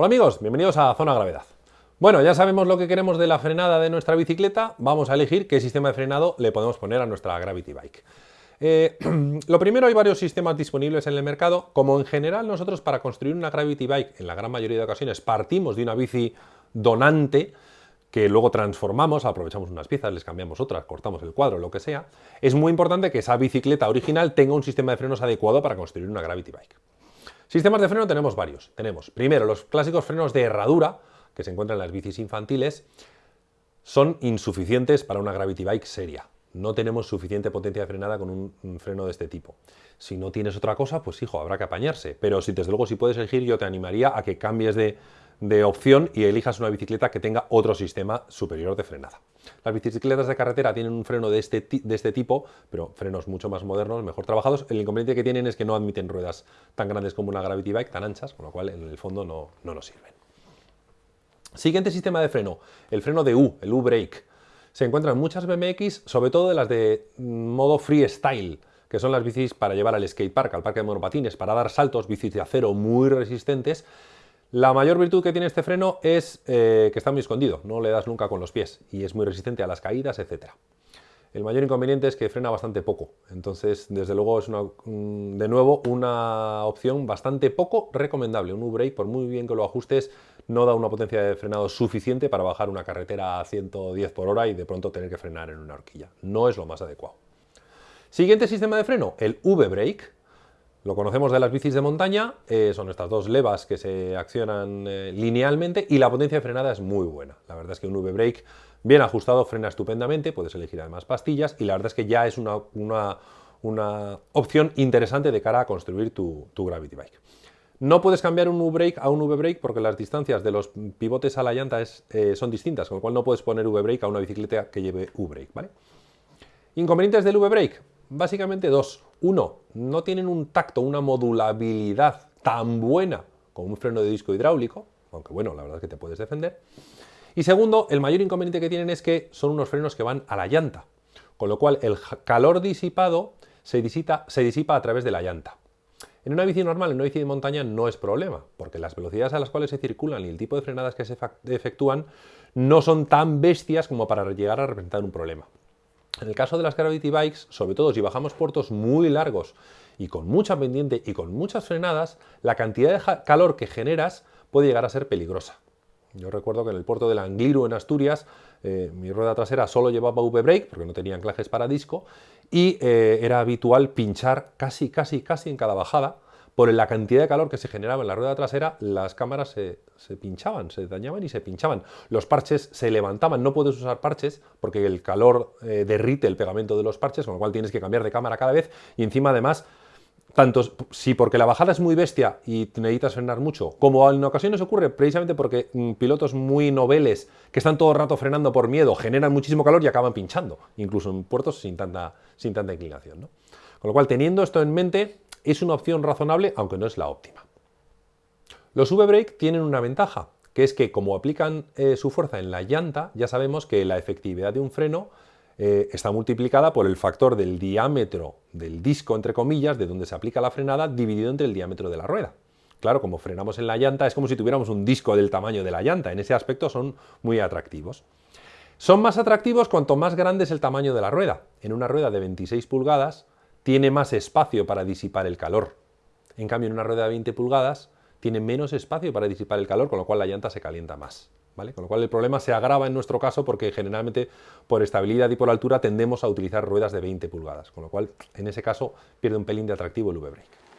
Hola amigos, bienvenidos a Zona Gravedad. Bueno, ya sabemos lo que queremos de la frenada de nuestra bicicleta, vamos a elegir qué sistema de frenado le podemos poner a nuestra Gravity Bike. Eh, lo primero, hay varios sistemas disponibles en el mercado, como en general nosotros para construir una Gravity Bike, en la gran mayoría de ocasiones partimos de una bici donante, que luego transformamos, aprovechamos unas piezas, les cambiamos otras, cortamos el cuadro, lo que sea, es muy importante que esa bicicleta original tenga un sistema de frenos adecuado para construir una Gravity Bike. Sistemas de freno tenemos varios. Tenemos, primero, los clásicos frenos de herradura, que se encuentran en las bicis infantiles, son insuficientes para una Gravity Bike seria. No tenemos suficiente potencia de frenada con un, freno de este tipo. Si no tienes otra cosa, pues hijo, habrá que apañarse. Pero si desde luego si puedes elegir, yo te animaría a que cambies de, de opción y elijas una bicicleta que tenga otro sistema superior de frenada. Las bicicletas de carretera tienen un freno de este, de este tipo, pero frenos mucho más modernos, mejor trabajados. El inconveniente que tienen es que no admiten ruedas tan grandes como una Gravity Bike, tan anchas, con lo cual en el fondo no, no nos sirven. Siguiente sistema de freno, el freno de U, el U-Brake. Se encuentran muchas BMX, sobre todo de las de modo freestyle, que son las bicis para llevar al skatepark, al parque de monopatines, para dar saltos, bicis de acero muy resistentes, la mayor virtud que tiene este freno es eh, que está muy escondido, no le das nunca con los pies y es muy resistente a las caídas, etc. El mayor inconveniente es que frena bastante poco, entonces desde luego es de nuevo una opción bastante poco recomendable. Un U-Brake, por muy bien que lo ajustes, no da una potencia de frenado suficiente para bajar una carretera a 110 por hora y de pronto tener que frenar en una horquilla. No es lo más adecuado. Siguiente sistema de freno, el V-Brake. Lo conocemos de las bicis de montaña, eh, son estas dos levas que se accionan eh, linealmente y la potencia de frenada es muy buena. La verdad es que un V-Brake bien ajustado frena estupendamente, puedes elegir además pastillas y la verdad es que ya es una, una, opción interesante de cara a construir tu, Gravity Bike. No puedes cambiar un V-Brake a un V-Brake porque las distancias de los pivotes a la llanta eh, son distintas, con lo cual no puedes poner V-Brake a una bicicleta que lleve V-Brake. ¿vale? Inconvenientes del V-Brake, básicamente dos. Uno, no tienen un tacto, una modulabilidad tan buena como un freno de disco hidráulico, aunque bueno, la verdad es que te puedes defender. Y segundo, el mayor inconveniente que tienen es que son unos frenos que van a la llanta, con lo cual el calor disipado se disipa, se disipa a través de la llanta. En una bici normal, en una bici de montaña, no es problema, porque las velocidades a las cuales se circulan y el tipo de frenadas que se efectúan no son tan bestias como para llegar a representar un problema. En el caso de las Gravity Bikes, sobre todo si bajamos puertos muy largos y con mucha pendiente y con muchas frenadas, la cantidad de calor que generas puede llegar a ser peligrosa. Yo recuerdo que en el puerto de Angliru, en Asturias, eh, mi rueda trasera solo llevaba V-brake porque no tenía anclajes para disco y eh, era habitual pinchar casi, casi, casi en cada bajada por la cantidad de calor que se generaba en la rueda trasera, las cámaras se, pinchaban, se dañaban y se pinchaban. Los parches se levantaban, no puedes usar parches porque el calor eh, derrite el pegamento de los parches, con lo cual tienes que cambiar de cámara cada vez y encima además tanto si porque la bajada es muy bestia y necesitas frenar mucho, como en ocasiones ocurre precisamente porque mm, pilotos muy noveles que están todo el rato frenando por miedo generan muchísimo calor y acaban pinchando, incluso en puertos sin tanta, sin tanta inclinación. Con lo cual, teniendo esto en mente, es una opción razonable, aunque no es la óptima. Los V-Brake tienen una ventaja, que es que como aplican eh, su fuerza en la llanta, ya sabemos que la efectividad de un freno eh, está multiplicada por el factor del diámetro del disco, entre comillas, de donde se aplica la frenada, dividido entre el diámetro de la rueda. Claro, como frenamos en la llanta, es como si tuviéramos un disco del tamaño de la llanta. En ese aspecto son muy atractivos. Son más atractivos cuanto más grande es el tamaño de la rueda. En una rueda de 26 pulgadas, tiene más espacio para disipar el calor. En cambio, en una rueda de 20 pulgadas tiene menos espacio para disipar el calor, con lo cual la llanta se calienta más. ¿vale? Con lo cual el problema se agrava en nuestro caso porque generalmente por estabilidad y por altura tendemos a utilizar ruedas de 20 pulgadas, con lo cual en ese caso pierde un pelín de atractivo el V-Brake.